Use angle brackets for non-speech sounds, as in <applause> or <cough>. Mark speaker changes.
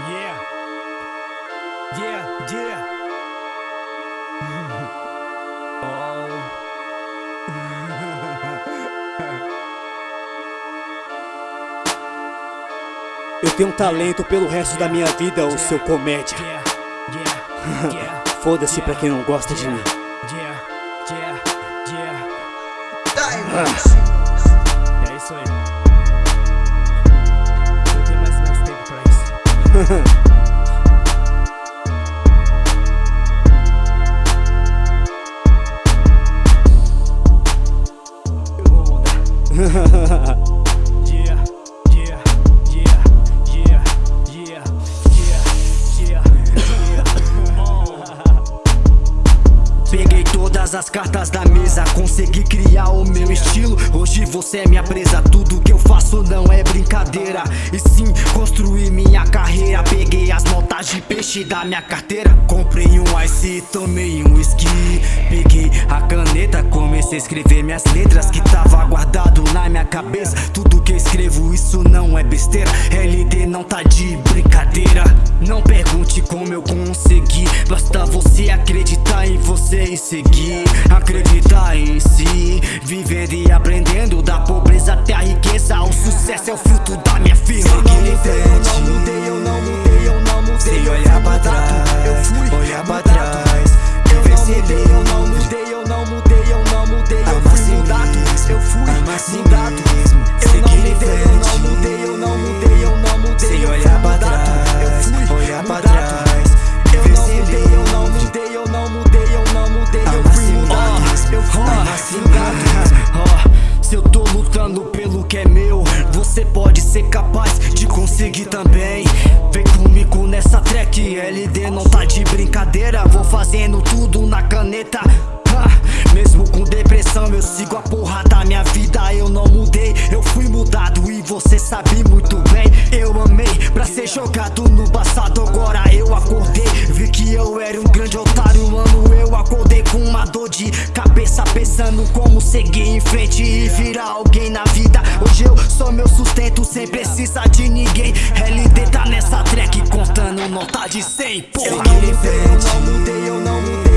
Speaker 1: Yeah. Yeah, yeah. <laughs> <laughs>
Speaker 2: Eu tenho um talento pelo resto da minha vida, o seu comédia.
Speaker 1: Yeah, yeah, <laughs> yeah.
Speaker 2: Foda-se pra quem não gosta de mim.
Speaker 1: Yeah, pra isso. Eu
Speaker 3: todas as cartas da mesa, consegui criar o meu estilo. Hoje você é minha presa, tudo que eu faço não é brincadeira. E sim, construí minha carreira. Peguei as notas de peixe da minha carteira. Comprei um ice, tomei um whisky. Peguei a caneta, comecei a escrever minhas letras que tava guardado na minha cabeça. Tudo que eu escrevo, isso não é besteira. LD não tá de brincadeira. Não pergunte como eu consegui, basta você acreditar em você e seguir. Acreditar em si, vivendo e aprendendo da pobreza até a riqueza. O sucesso é o fruto da minha firma.
Speaker 4: Frente. Eu não mudei, eu não mudei,
Speaker 3: você pode ser capaz de conseguir também. Vem comigo nessa track, LD não tá de brincadeira. Vou fazendo tudo na caneta. Mesmo com depressão, eu sigo a porra da minha vida. Eu não mudei, eu fui mudado e você sabe muito bem. Eu amei pra ser jogado no passado. Pensando como seguir em frente e virar alguém na vida. Hoje eu sou meu sustento, sem precisar de ninguém. LD tá nessa track contando nota de 100, porra.
Speaker 4: Eu não mudei, eu não mudei, eu não mudei.